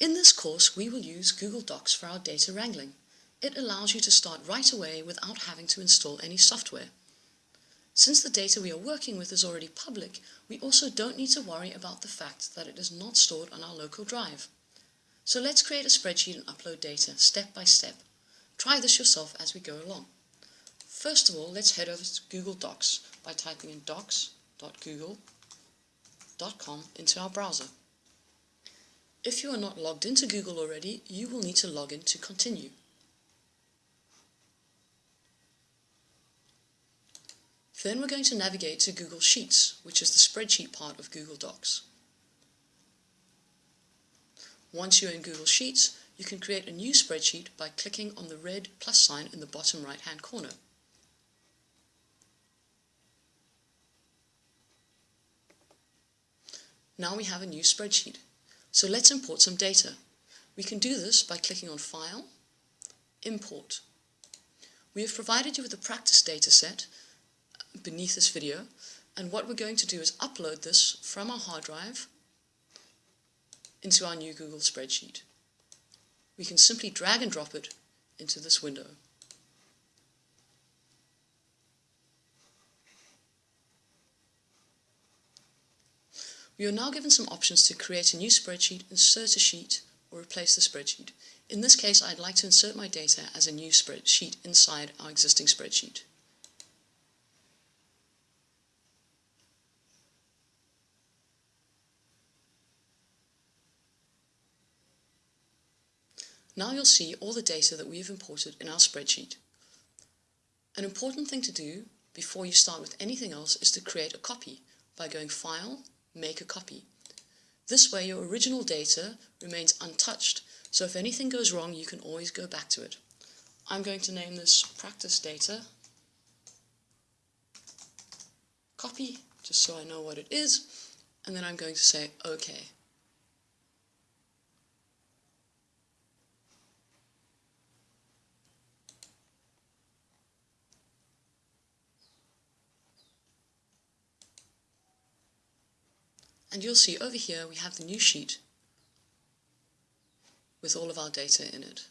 In this course, we will use Google Docs for our data wrangling. It allows you to start right away without having to install any software. Since the data we are working with is already public, we also don't need to worry about the fact that it is not stored on our local drive. So let's create a spreadsheet and upload data step by step. Try this yourself as we go along. First of all, let's head over to Google Docs by typing in docs.google.com into our browser. If you are not logged into Google already, you will need to log in to continue. Then we're going to navigate to Google Sheets, which is the spreadsheet part of Google Docs. Once you're in Google Sheets, you can create a new spreadsheet by clicking on the red plus sign in the bottom right hand corner. Now we have a new spreadsheet. So let's import some data. We can do this by clicking on File, Import. We have provided you with a practice data set beneath this video and what we're going to do is upload this from our hard drive into our new Google spreadsheet. We can simply drag and drop it into this window. We are now given some options to create a new spreadsheet, insert a sheet, or replace the spreadsheet. In this case, I'd like to insert my data as a new spreadsheet inside our existing spreadsheet. Now you'll see all the data that we've imported in our spreadsheet. An important thing to do before you start with anything else is to create a copy by going File, Make a Copy. This way your original data remains untouched, so if anything goes wrong you can always go back to it. I'm going to name this Practice Data Copy, just so I know what it is, and then I'm going to say OK. And you'll see over here we have the new sheet with all of our data in it.